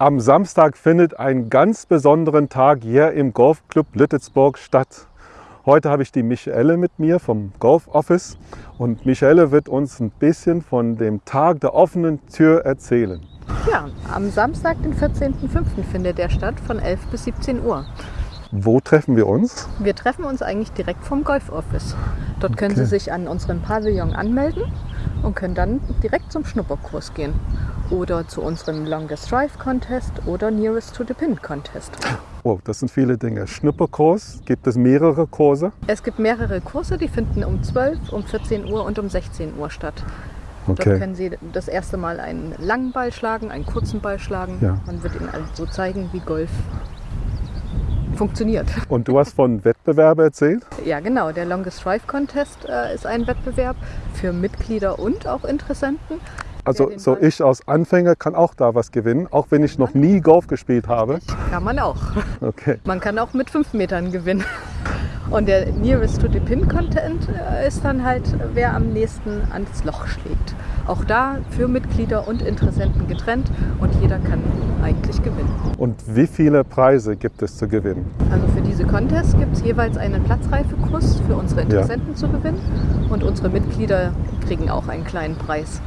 Am Samstag findet ein ganz besonderen Tag hier im Golfclub Lüttelsburg statt. Heute habe ich die Michaele mit mir vom Golf Office und Michaele wird uns ein bisschen von dem Tag der offenen Tür erzählen. Ja, am Samstag, den 14.05. findet der statt von 11 bis 17 Uhr. Wo treffen wir uns? Wir treffen uns eigentlich direkt vom Golf Office. Dort können Okay. Sie sich an unserem Pavillon anmelden und können dann direkt zum Schnupperkurs gehen. Oder zu unserem Longest Drive Contest oder Nearest to the Pin Contest. Oh, das sind viele Dinge. Schnupperkurs, gibt es mehrere Kurse? Es gibt mehrere Kurse, die finden um 12, um 14 Uhr und um 16 Uhr statt. Dort Okay. können Sie das erste Mal einen langen Ball schlagen, einen kurzen Ball schlagen. Ja. Man wird Ihnen also zeigen, wie Golf funktioniert. Und du hast von Wettbewerben erzählt? Ja, genau. Der Longest Drive Contest äh, ist ein Wettbewerb für Mitglieder und auch Interessenten. Also so ich als Anfänger kann auch da was gewinnen, auch wenn ich noch nie Golf gespielt habe. Kann man auch. Okay. Man kann auch mit fünf Metern gewinnen. Und der Nearest to the Pin Content äh, ist dann halt, wer am nächsten ans Loch schlägt. Auch da für Mitglieder und Interessenten getrennt und jeder kann eigentlich gewinnen. Und wie viele Preise gibt es zu gewinnen? Also für diese Contests gibt es jeweils einen Platzreifekurs für unsere Interessenten zu gewinnen und unsere Mitglieder kriegen auch einen kleinen Preis.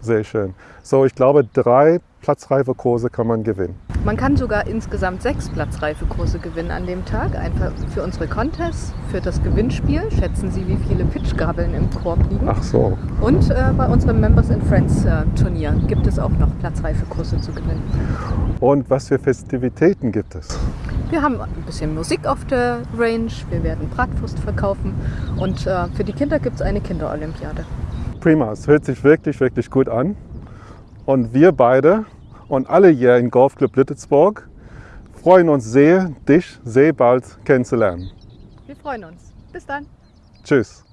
Sehr schön. So, ich glaube, drei Platzreife-Kurse kann man gewinnen. Man kann sogar insgesamt sechs Platzreifekurse gewinnen an dem Tag. Einfach für unsere Contests, für das Gewinnspiel. Schätzen Sie, wie viele Pitchgabeln im Korb liegen. Ach so. Und äh, bei unserem Members and Friends äh, Turnier gibt es auch noch Platzreifekurse zu gewinnen. Und was für Festivitäten gibt es? Wir haben ein bisschen Musik auf der Range. Wir werden Bratwurst verkaufen. Und äh, für die Kinder gibt es eine Kinderolympiade. Prima, es hört sich wirklich, wirklich gut an. Und wir beide und alle hier im Golfclub Lüttelsburg freuen uns sehr, dich sehr bald kennenzulernen. Wir freuen uns. Bis dann. Tschüss.